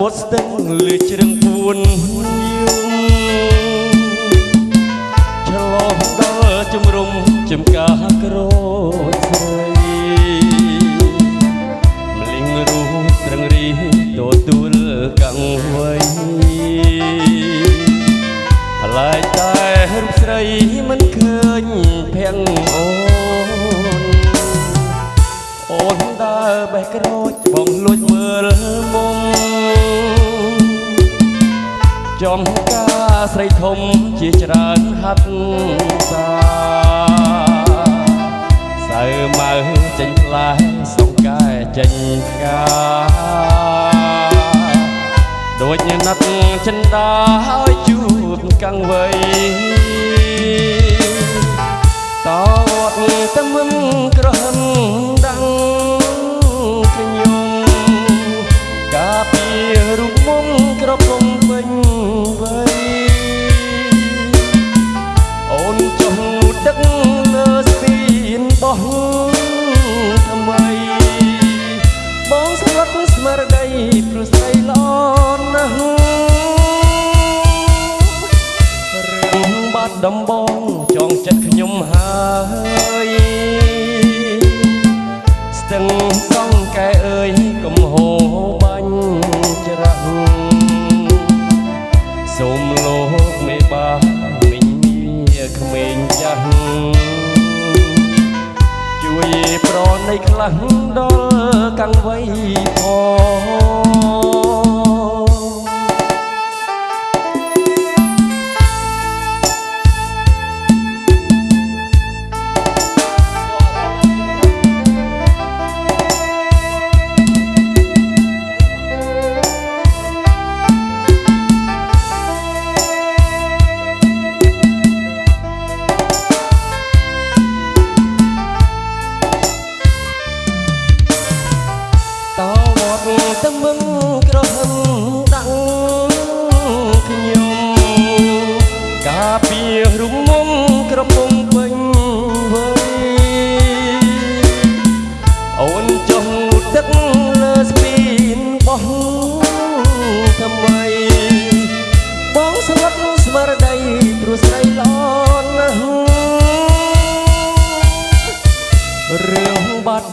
មុតស្ទឹងលឺជ្រឹងពួនយំឆ្លងដល់ជំរុំចំការ ចំការស្រីធំជាច្រើនហាត់សាសៅម៉ៅចេញផ្លែសងកែចេញផ្កាដូចណាត់ចិនដាឲ្យជួបកាំងវៃ មារតីព្រោះស្រីល្អណាស់រឿងបាត់ដំបងចងចិត្តខ្ញុំហើយស្ទឹងសងកែអើយកុំហូរបាញ់ច្រាស់សូមលោកមេបាមិញមាក្មេងចាស់ ជួយប្រណីខ្លះដល់កាំងវៃផង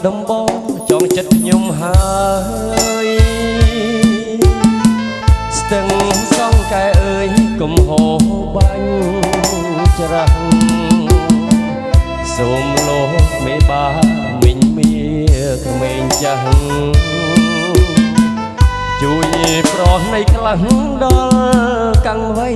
ដំបងចង់ចិត្តខ្ញុំហើយស្ទឹងសងកែអើយកុំហូរបាញ់ច្រាស់សូមលោកមេបាមិញមាក្មេងចាស់ជួយប្រោះនៃខ្លះដល់កាំងវៃ